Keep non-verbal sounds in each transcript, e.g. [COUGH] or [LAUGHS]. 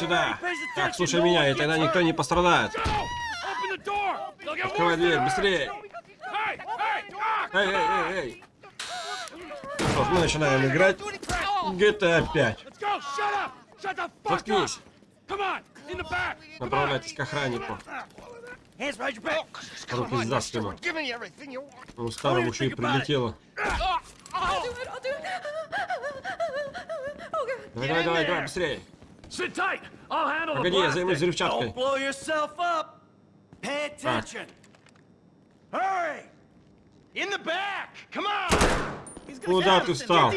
сюда. Так, слушай меня, и тогда никто не пострадает. Открывай дверь, быстрее. Эй, эй, эй, эй. Что ж, мы начинаем играть GTA 5. Заткнись. Направляйтесь к охраннику. Руки за спину. У старого еще и прилетело. Давай, давай, давай, давай, быстрее. Погоди, я займусь взрывчаткой. Так. Куда ты встал?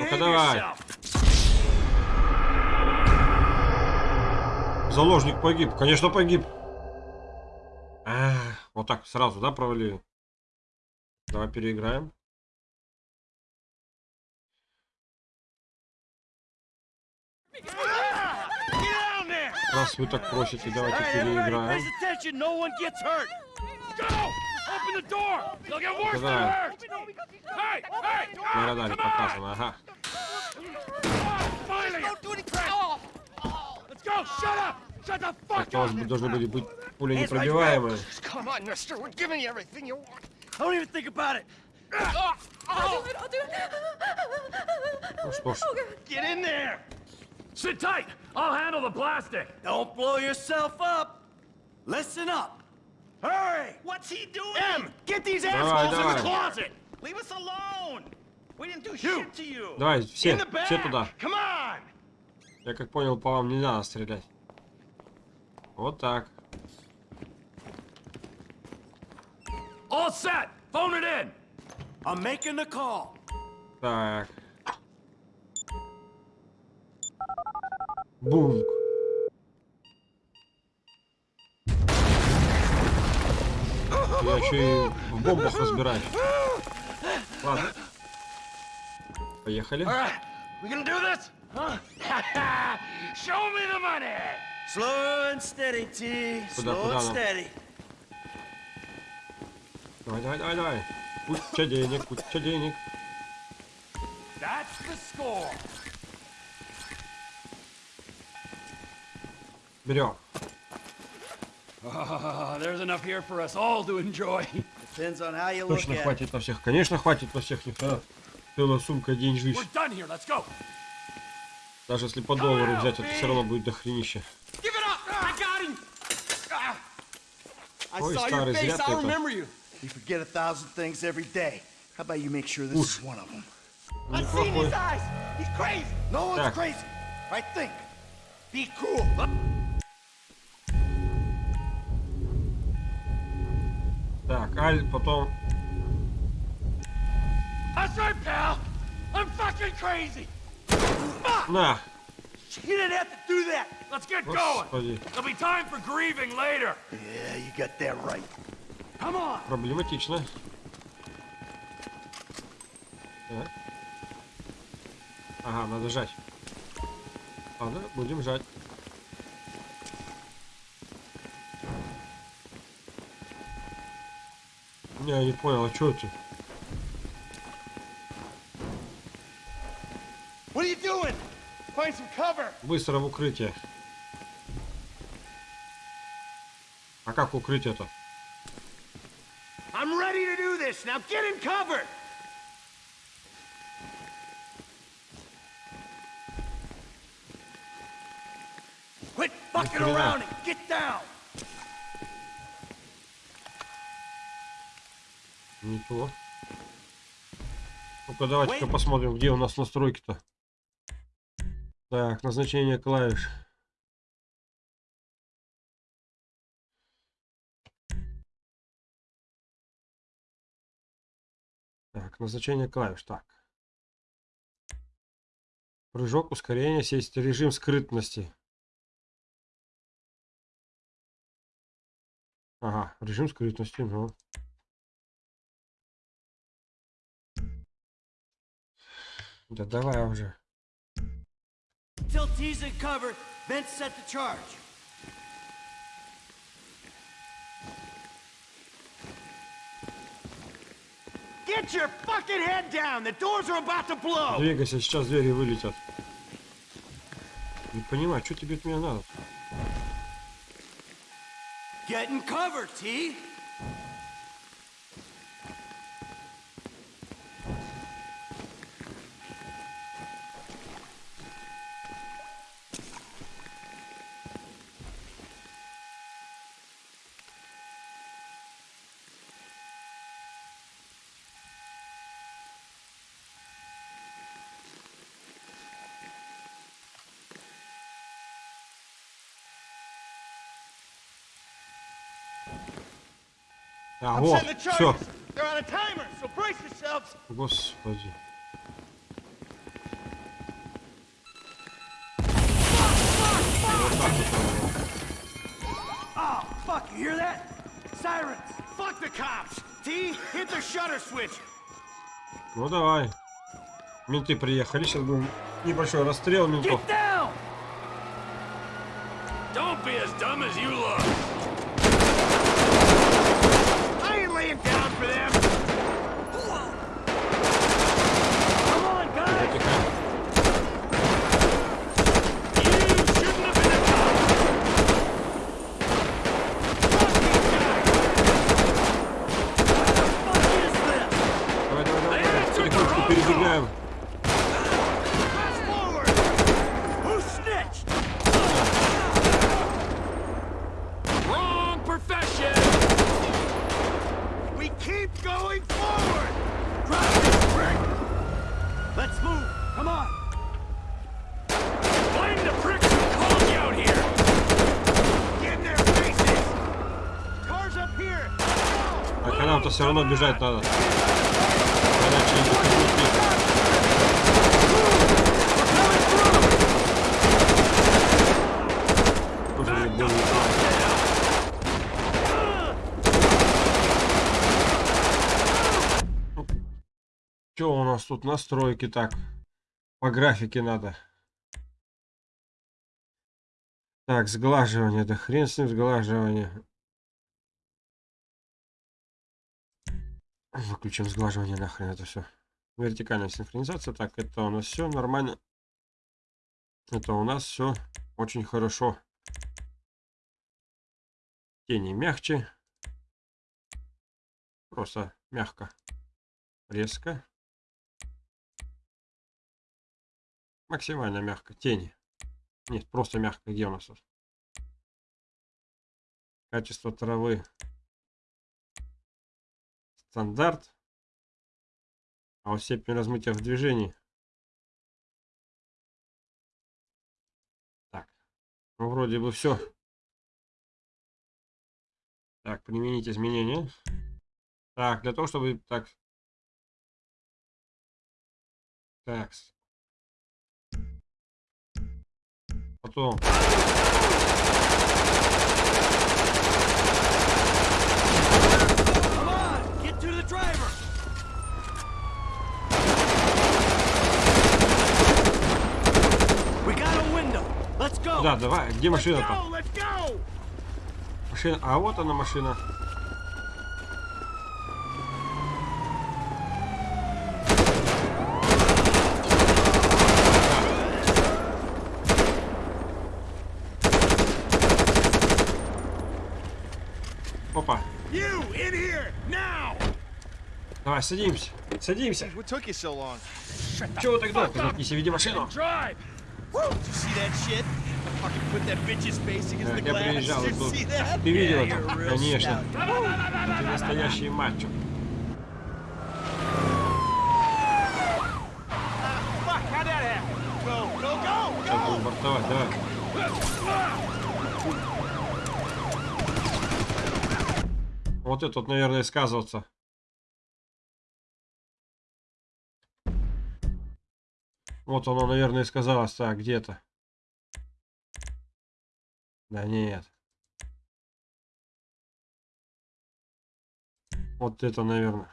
Ну-ка давай. Заложник погиб. Конечно, погиб. А, вот так сразу, да, провалили? Давай переиграем. Раз вы так просите, давайте переиграем. Когда на радаре показано, ага. Так, у вас должны были быть пули непробиваемые. Ну что ж. Sit tight! I'll handle the plastic! Don't blow yourself up! Listen up! Hurry! What's he doing? M, get these Давай, assholes in давай. the closet! Leave us alone! We didn't do You. shit to you! Давай, все, In the back! все туда. Come on! Я как понял, по вам не надо стрелять. Вот так. All set! Phone it in! I'm making the call. Так. Бунк. Я еще и в бомбах разбираюсь. Ладно. Поехали. Alright, we gonna do this? Huh? [LAUGHS] Show me the money! Slow and steady, T. Куда, Slow куда and нам? steady. Давай, давай, давай, давай. Куча денег, куча денег. That's the score! Берем. Ah, there's enough here for us all to enjoy. Depends on how you look Точно at it. хватит на всех. Конечно, хватит на всех. Нифига. Целая сумка деньжищ. We're done here, let's go! Даже если по доллару взять, это все равно будет дохренище. Give it up! I got him! Ah, I Ой, saw your старый, face. зря ты I это. remember you. You forget a thousand things every day. How about you make sure this Уж. is one of them? I've seen his eyes. He's crazy. No one's Так. crazy. Right? Think. Be cool. Так, Аль, потом... That's right, pal! I'm fucking crazy! На! You didn't have to do that. Let's get going! Господи, There'll be time for grieving later! Yeah, you got that right. Come on! проблематично. Так. Ага, надо жать. Ладно, будем жать. Я не понял, а что это? What are you doing? Find some cover. Быстро в укрытие. А как укрыть это? I'm ready to do this. Now get in cover. Quit fucking around and get down. Ничего. Ну-ка, давайте-ка посмотрим, где у нас настройки-то. Так, назначение клавиш. Так, назначение клавиш. Так. Прыжок, ускорение, сесть режим скрытности. Ага, режим скрытности, ну. Да давай уже. Till T's in cover, then set the charge. Get your fucking head down! The doors are about to blow! Двигайся, сейчас двери вылетят. Не понимаю, что тебе от меня надо? Get in cover, T. so brace yourselves. Господи. Вот так вот. Oh, fuck, you hear that? Sirens. Fuck the cops! T, hit the shutter switch. Ну давай. Менты приехали, сейчас будем небольшой расстрел ментов. Don't be as dumb as you look. him down for them. Нам-то все равно бежать надо. Иначе. Что у нас тут настройки так? По графике надо. Так, сглаживание, да хрен с ним сглаживание. Выключим сглаживание нахрен это все. Вертикальная синхронизация. Так, это у нас все нормально. Это у нас все очень хорошо. Тени мягче. Просто мягко. Резко. Максимально мягко. Тени. Нет, просто мягко. Где у нас? Качество травы. Стандарт. А вот степень размытия в движении. Так. Ну, вроде бы все. Так, применить изменения. Так, для того, чтобы... Так. Так. Потом. Come on. Get to the driver. We got a window. Let's go. Да, давай. Где машина-то? Машина. А вот она машина. Опа. Давай, садимся. Садимся. Чего вы так долго? Заткнись и веди машину. Я приезжал see that? Ты видел это? Конечно. Ты настоящий мачо. Сейчас будем бортовать, давай. Вот это вот, наверное, сказываться. Вот оно, наверное, и сказалось. Так, где-то. Да нет. Вот это, наверное.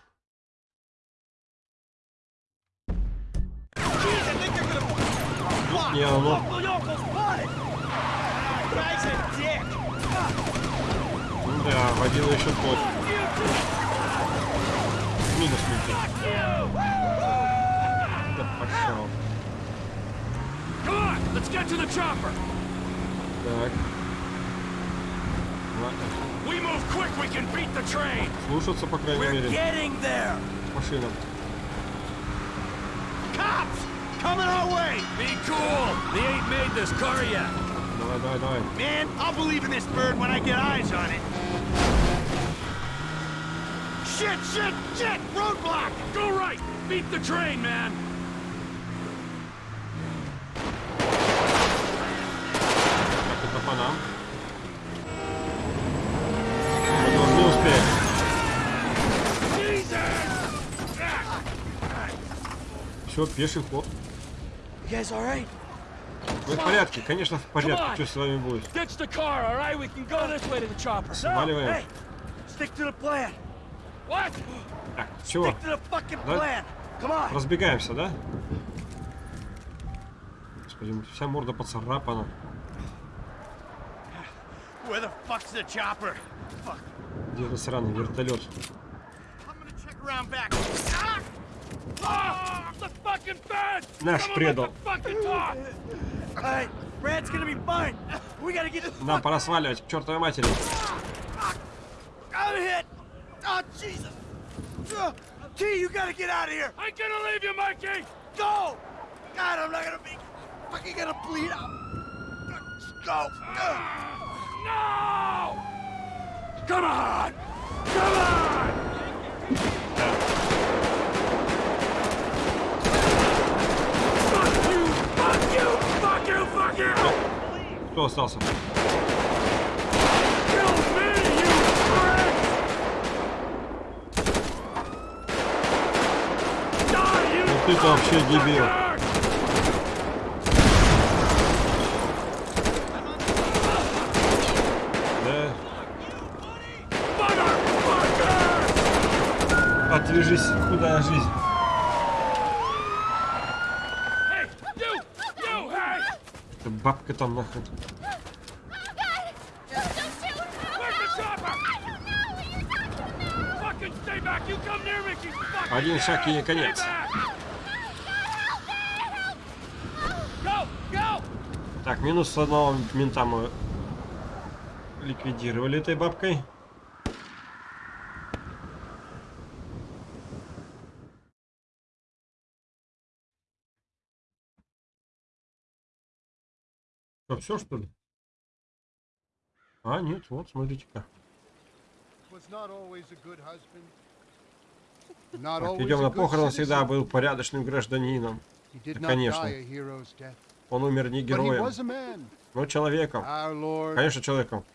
Не оно. Ну да, водила еще тот. chopper. Так. Ладно. We move quick, we can beat the train. Слушаться, по крайней We're мере, getting there. машинам. Cops! Coming our way! Be cool. They ain't made this car yet. Давай, давай, давай. Man, I'll believe in this bird when I get eyes on it. Shit, shit, shit! Roadblock! Go right. Beat the train, man. Все, пеший ход. Right? Вы в порядке? Конечно, в порядке. Что с вами будет? Сваливаем. Hey, stick to the plan. What? Так, чего? Да? Разбегаемся, да? Господи, вся морда поцарапана. Where the fuck's the chopper? Fuck. Где этот сраный вертолет? Ah! Ah! Наш предал. Нам пора сваливать к чертовой матери. I'm hit. Oh Jesus. Uh, T, you gotta get out of here. I'm gonna leave you, Mikey! Go. God, I'm not gonna be fucking gonna bleed out. Let's go. Uh, No! Come on! Come on! Fuck you! Fuck you! Fuck you! Fuck you! Кто остался? Ну ты-то вообще дебил. Да? Отвяжись, худая жизнь. Hey, you! You, hey! Эта бабка там нахрен. Where's the chopper? Fucking stay back! You come near me, you fucking Один шаг и конец. Так, минус одного мента мы ликвидировали этой бабкой. Что, все что ли? А, нет, вот, смотрите-ка. идем на похороны, всегда был порядочным гражданином. Да, конечно. Он умер не героем, но человеком. Конечно, человеком.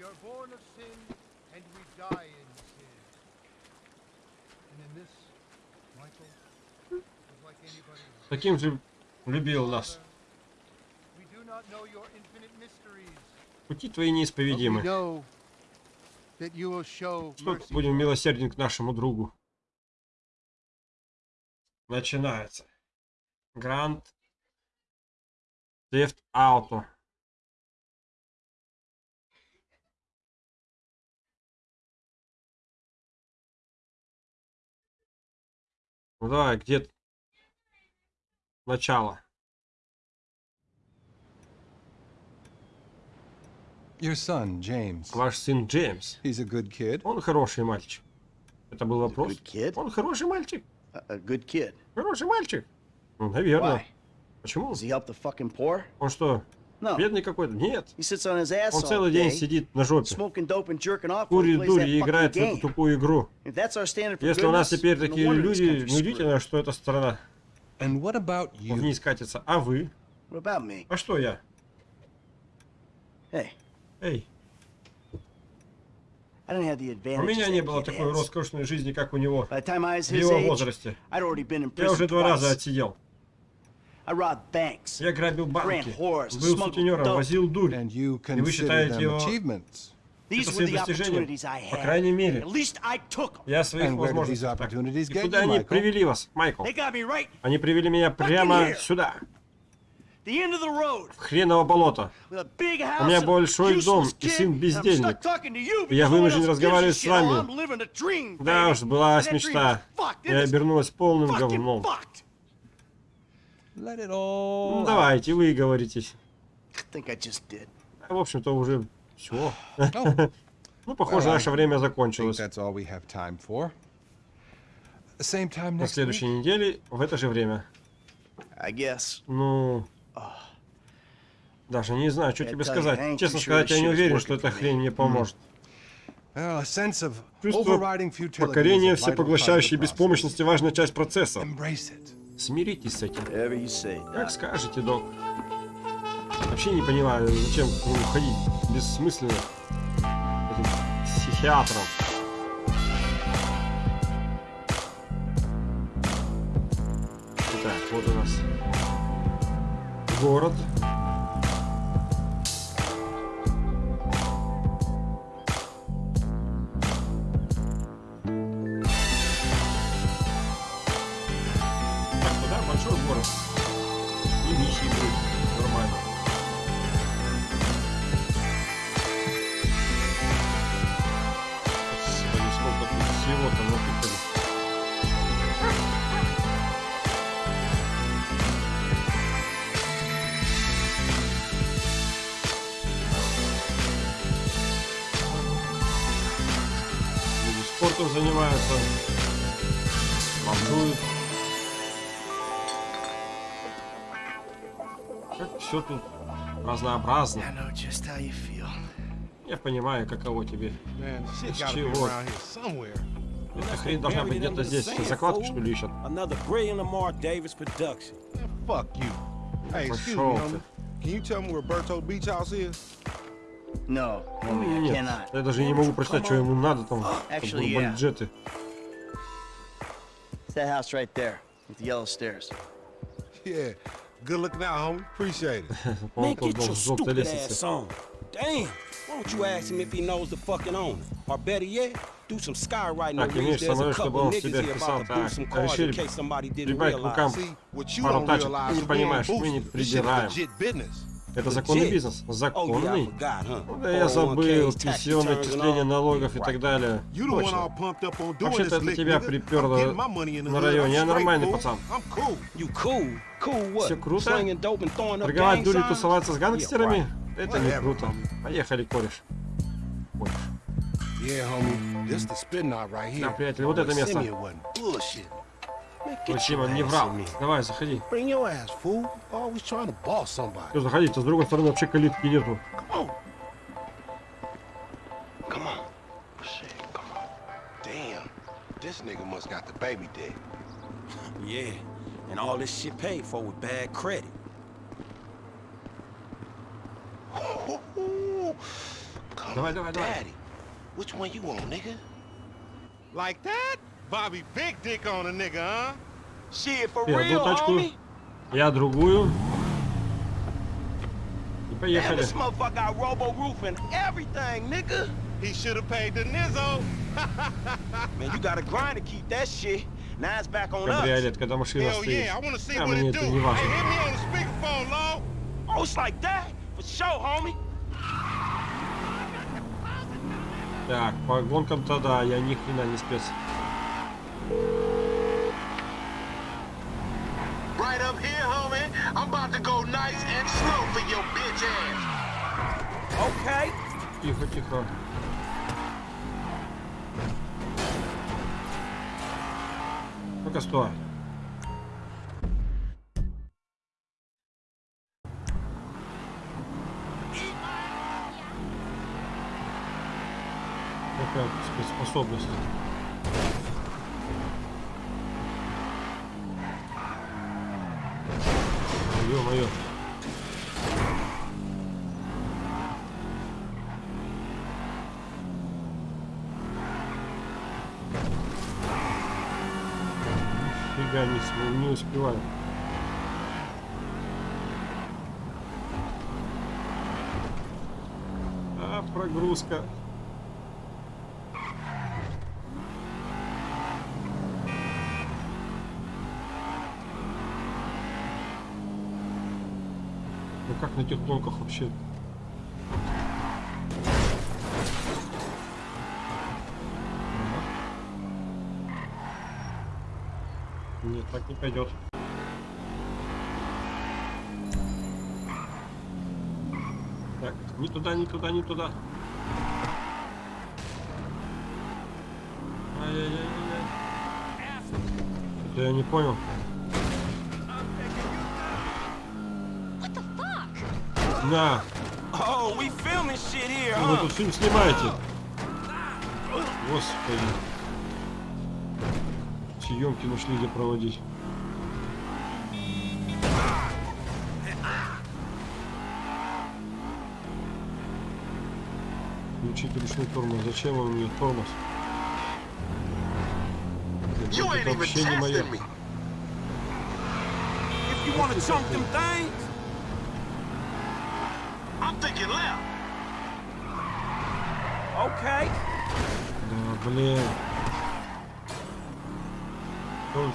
We are born of sin and we die in sin. And in this, Michael was like anybody else. Таким же любил нас. Пути твои неисповедимы. Что будем милосерден к нашему другу. Начинается. Гранд Theft Auto. Ну давай, где т- начало? Your son, James. Ваш сын Джеймс. He's a good kid. Он хороший мальчик. Это был вопрос. good kid? Он хороший мальчик. a, good kid. Хороший мальчик. Ну, наверное. Why? Почему? Does he help the fucking poor? Он что. Бедный какой-то? Нет. He sits on his ass Он all целый день day, сидит на жопе. smoking dope and jerking off while he Курит дурь that и играет в fucking эту game. тупую игру. If that's our standard for Если у нас теперь такие люди, неудивительно, что эта страна And what about you? вниз катится. А вы? А что я? Эй, у меня не было такой роскошной жизни, как у него. В его возрасте. Я уже два раза отсидел. I robbed banks. Я грабил банки, был сутенером, возил дурь. And you И вы consider считаете them его achievements. These это opportunities I По had. крайней мере, At least I took them. я своих And where did возможностей. these так. opportunities И get куда они привели вас, Майкл? They got me right. Они привели меня прямо here. сюда. The end of the road. В хреново болото. With a big house У меня большой useless дом и сын бездельник. stuck talking to you И я вынужден разговаривать с вами. Oh, I'm living a dream, Да baby. уж, была мечта. is обернулась полным говном. fucked. Let it all. Ну давайте, вы говоритесь. I think I just did. В общем-то, уже все. Oh, [LAUGHS] Ну, похоже, Well, наше время закончилось. that's all we have time for. Same time На следующей неделе в это же время. I guess. Ну... Даже не знаю, что тебе сказать. Честно сказать, я не уверен, что эта хрень мне поможет. Well, a sense of Чувство overriding futility покорения всепоглощающей беспомощности важная часть процесса. Смиритесь с этим. Как скажете, док. Вообще не понимаю, зачем к нему ходить бессмысленно. Этим психиатром. Итак, вот у нас город. Все тут разнообразно. I know just how you feel. Я понимаю, каково тебе. Here somewhere. Эта хрень должна быть где-то здесь. Что, закладки, что ли, me, Пошел ты. Can you tell me where Berto Beach House is? No, homie, I Нет, cannot. я даже не могу прочитать, что ему надо там. Actually, yeah. бюджеты. It's that house right there with the yellow stairs. Yeah. Good looking out, homie. Appreciate it. [LAUGHS] Man, get your stupid ass on. Damn. Why don't you ask him if he knows the fucking owner? Or better yet, do some skywriting over here. There's a couple niggas here about to boost some cars in case somebody didn't realize. See, what you don't realize is we're on boosters. This shit legit business. Это законный бизнес. Oh Законный. Ну Да я забыл, 401ks, tax пенсионное returns and отчисление all. налогов и так далее. Точно. Вообще-то это тебя приперло на районе. Я нормальный пацан. Всё круто? Торговать дури, тусоваться с гангстерами? Это не круто. Поехали, кореш. Кореш. Да, приятель, вот это место. Симон, не врал. Давай, заходи. Все, заходите. С другой стороны вообще калитки нету. Come on. Come on. Shit, come on. Damn. This nigga must got the baby dick. Yeah, and all this shit paid for with bad credit. Come Давай, on, давай, давай. daddy. Which one you want, nigga? Like that? Bobby big dick on a nigga, huh? Shit, for Я одну real, homie? я другую. И поехали. this motherfucker got robo roof and everything, nigga. He should have paid the nizzo. Man, you gotta grind to keep that shit. Now it's back on us. Кабриолет, когда машина стоит. yeah, I want to see А what it do. Hey, hit me on the speakerphone, Law. Oh, it's like that? For sure, homie. Так, по гонкам-то да, я ни хрена не спец. Right up here, homie. I'm about to go nice and slow for your bitch ass. Okay. Тихо, тихо. Ну-ка, стой. Какая способность. Фига не, успеваю. А, прогрузка. как на тех гонках вообще? Нет, так не пойдет. Так, не туда, не туда, не туда. Ай-яй-яй-яй. Это я не понял. На, Oh, we filming shit here, вы тут фильм снимаете. Господи. Съемки нашли где проводить. Включить ручной тормоз. Зачем он мне тормоз? Это вообще не мое. testing me. If you wanna chunk them things, I'm thinking left. okay. Да, блин. Что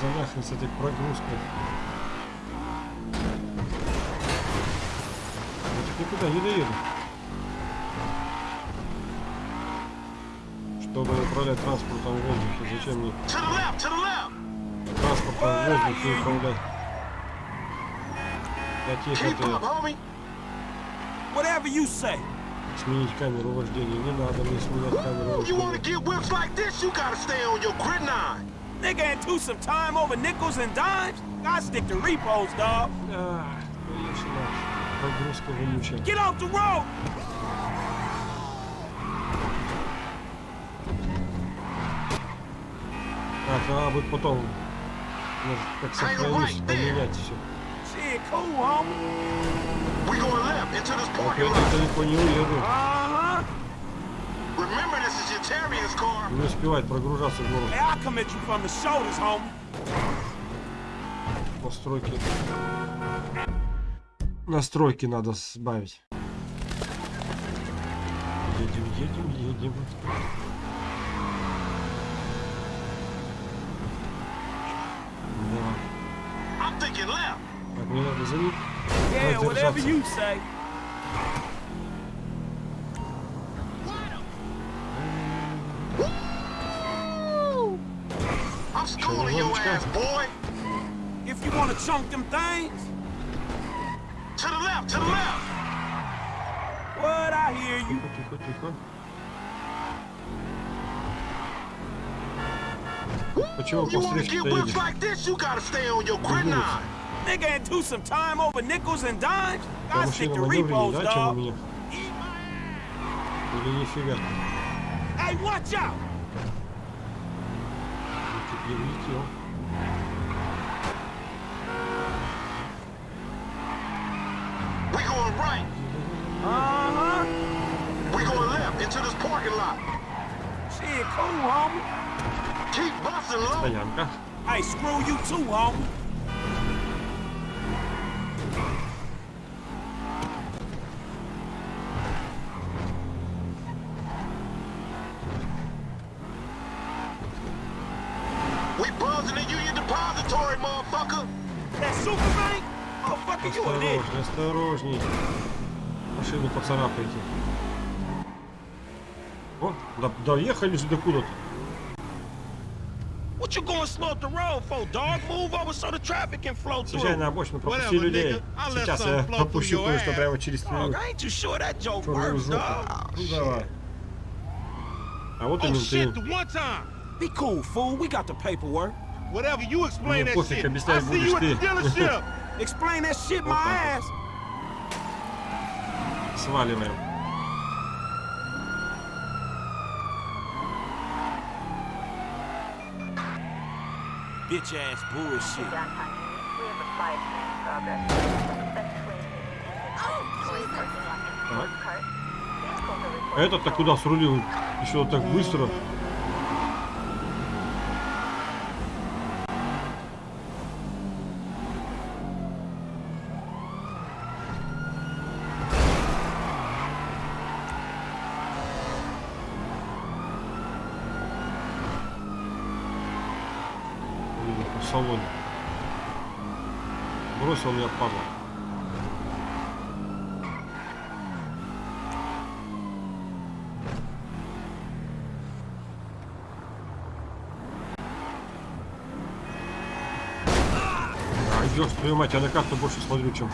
за нахрен с этой прогрузкой? Я так никуда не доеду. Чтобы управлять транспортом в воздухе, зачем мне транспортом в воздухе управлять? Я Keep тихо, up, homie. Whatever you say. Сменить камеру вождения. Не надо мне сменять камеру You wanna вождения. get whips like this, you gotta stay on your grid nine. Nigga into some time over nickels and dimes? I stick to repos, dog. Вонючая. Get off the road! Так, надо будет потом, может, как сохранить, поменять все. Lot. далеко не уеду. Uh-huh. Не успевать прогружаться в город. Настройки. Настройки надо сбавить. Едем, едем, едем. Yeah, whatever you say. I'm schooling your ass, boy. If you want to chunk them things. To the left, to the left. What? I hear you. But You want to get whipped like this, you gotta stay on your grid Nigga into some time over nickels and dimes? Я I stick машина to маневреннее, repos, да, чем у dog. меня? Или нифига? Hey, watch out! Чуть не влетел. We going right. Uh-huh. We going left into this parking lot. Shit, cool, homie. Keep busting, low. Стоянка. Hey, screw you too, homie. Поцарапайте. О, да, доехали же до куда-то. What you going slow up the road for, dog? Move over so the traffic can flow through. На обочину, пропусти Whatever, людей. Сейчас я пропущу кое-что прямо через Dog, твою I ain't too sure that joke черную works, жопу. dog. Ну давай. А вот и Oh shit, менты. the one time. Be cool, fool. We got the paperwork. Whatever, you explain Мне that пофиг, shit. объяснять I'll see you at the будешь ты. dealership. Explain that shit my ass. Сваливаем. Bitch ass bullshit. Так. А этот-то куда срулил? Еще так быстро. Ёж, твою мать, я на карту больше смотрю, чем...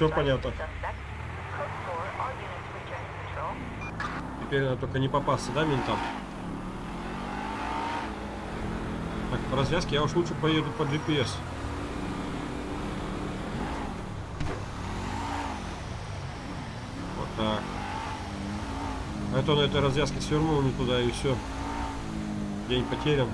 Sight of понятно. the suspect. Code 4, all units return to patrol. Теперь надо только не попасться, да, ментам? Так, по развязке я уж лучше поеду по GPS. Вот так. А то на этой развязке свернул не туда и все. День потерян.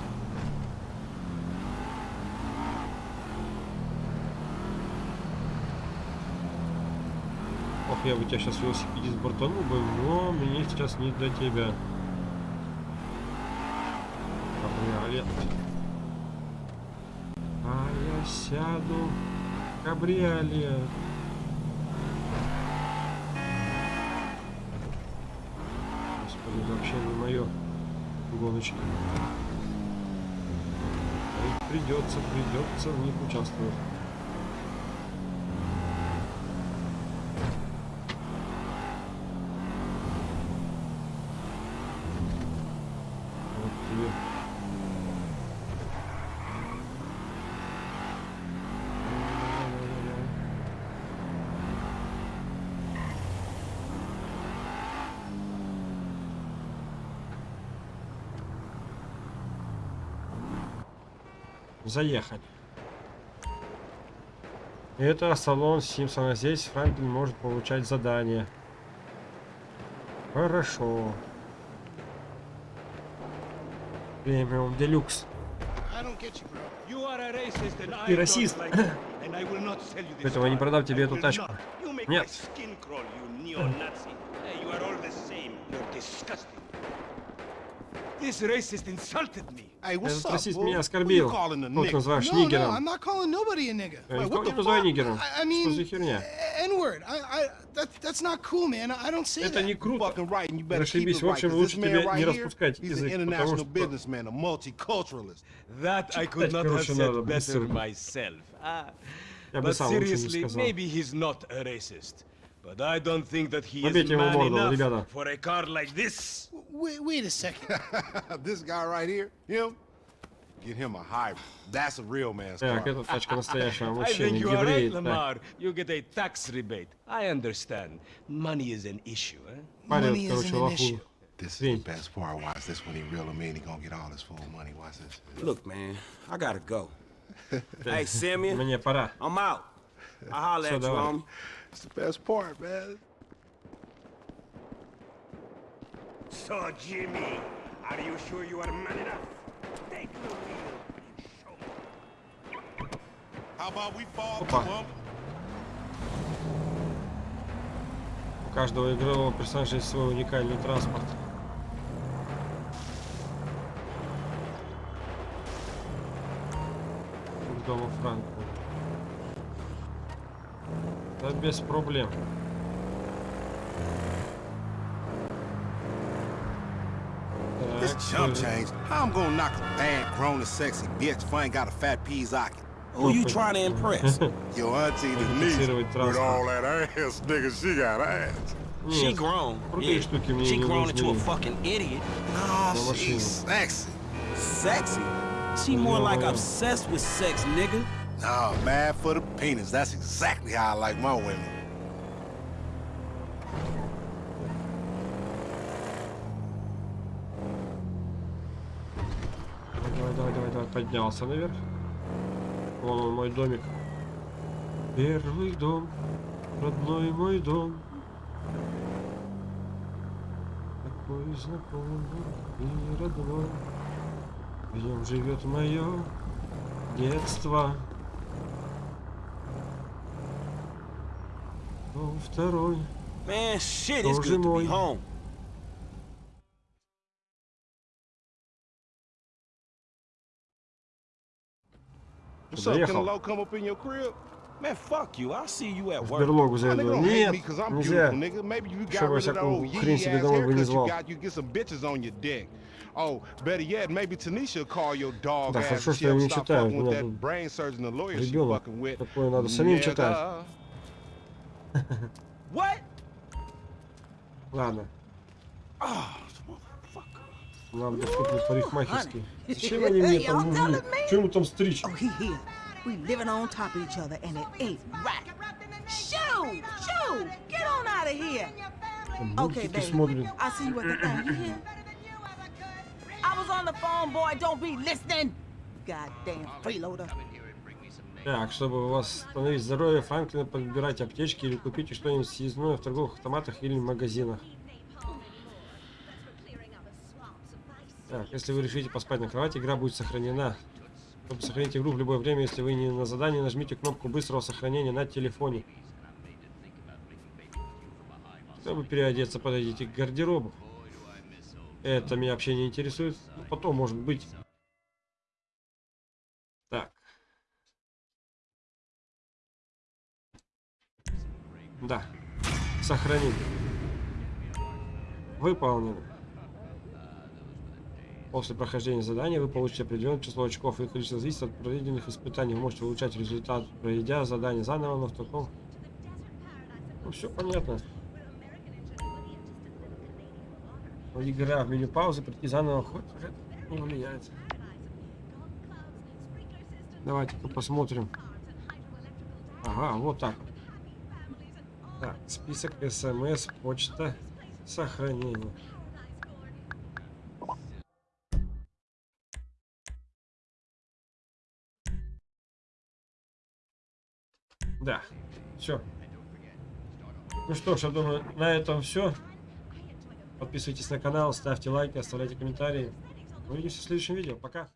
Ох, я бы тебя сейчас велосипедист бортанул бы, но мне сейчас не до тебя. Кабриолет. А сяду кабриолет. Господи, это вообще не мое гоночки. Ой, Придется, придется в них участвовать. Вот тебе. Заехали. Это салон Симпсона. Здесь Франклин может получать задания. Хорошо. Премиум Делюкс. Ты расист. Поэтому я не продам тебе эту тачку. Нет. This racist insulted me. Hey, what's Этот up, расист fool? меня Who you оскорбил. calling a Тот nigga? называешь No, no, нигером. I'm not calling nobody a nigga. Я Wait, никого what не the называю fuck? нигером. I, I Что mean, за херня? N-word. I, I, that, that's not cool, man. I don't say Это that. не круто. Fucking right, and you better keep Зашибись. it В right. общем, 'cause лучше this man тебе right не here, распускать he's an язык, потому international что... businessman, a multiculturalist. That I could Читать, not have короче, said надо better быстро. myself. Ah, Я бы but сам лучше не seriously, сказал. maybe he's not a racist. But I don't think that he is Побейте его man морду, enough ребята. for a car like this. Wait, wait a second. [LAUGHS] this guy right here, him, get him a hybrid. That's a real man's car. Так, [LAUGHS] эта тачка настоящего I мужчины, think you are еврей. right, Так, Lamar. You get a tax rebate. I understand. Money is an issue, eh? парень, Money короче, isn't an issue. лоху. This is Свинь. the best part. Watch this when he reel him in. He gonna get all his full money. Watch this. Look, man, I gotta go. [LAUGHS] hey, Simeon, Мне пора. I'm out. I'll holler So at you, I. homie. It's the best part, man. So, Jimmy, are you sure you are man enough? Take the wheel and show me. How about we fall Опа. to him? У каждого игрового персонажа есть свой уникальный транспорт. К дому Франка. Да без проблем. This Так, chump э, change. How I'm gonna knock a bad, grown and sexy bitch if I ain't got a fat peas socket? Who you trying to impress? [LAUGHS] Your auntie Denise. Модифицировать With транспорт. all that ass, nigga, she got ass. she Нет, grown. крутые Yeah. штуки мне She не grown into a нужны. fucking idiot. Nah, No she's machine. sexy. Sexy. She more like Yeah. obsessed with sex, nigga. Nah, mad for the penis. That's exactly how I like my women. Давай, давай, давай, давай, поднялся наверх. Вон он, мой домик. Первый дом, родной мой дом. Такой знакомый и родной. В нем живет мое детство. Второй. Man, shit, it's Тоже good to мой. be home. What's up? Can Доехал. Low come up in your crib? Man, fuck you. I'll see you at В work. берлогу Nigga зайду. don't hate Нет, me 'cause I'm нельзя. beautiful, nigga. Maybe you got Чтобы rid of that всякую old хрень себе yee-ass домой haircut you вылезал. got, you get some bitches on your dick. Oh, better yet, maybe Tanisha will call your dog Да, ass хорошо, and что я she'll не stop читаю. fucking У with меня that тут brain surgeon, the lawyer she ребенок. fucking with. Такое надо самим читать. Nigga. [LAUGHS] What? Ладно. Oh, motherfucker. Нам доступны парикмахерские. Зачем они мне там нужны? Чем ему там стричь? Oh, he here. We living on top of each other, and it ain't right. Shoo! Shoo! Get on out of here! Okay, Мультики baby. смотрит. I'll see you at the thing. You hear? I was on the phone, boy. Don't be listening. Goddamn freeloader. Так, чтобы восстановить здоровье, Франклина подбирать аптечки или купите что-нибудь съездное в торговых автоматах или магазинах. Так, если вы решите поспать на кровати, игра будет сохранена. Чтобы сохранить игру в любое время, если вы не на задании, нажмите кнопку быстрого сохранения на телефоне. Чтобы переодеться, подойдите к гардеробу. Это меня вообще не интересует. Ну, Потом, может быть. Так. Да. Сохранить. Выполнено. После прохождения задания вы получите определенное число очков. Их количество зависит от проведенных испытаний. Вы можете улучшать результат, проведя задание заново, но в таком... Ну, все понятно. Игра в меню паузы, прийти заново хоть не влияет. Давайте-ка посмотрим. Ага, вот так. вот. Так, список смс, почта, сохранение. Да, все. Ну что ж, я думаю, на этом все. Подписывайтесь на канал, ставьте лайки, оставляйте комментарии. Увидимся в следующем видео. Пока.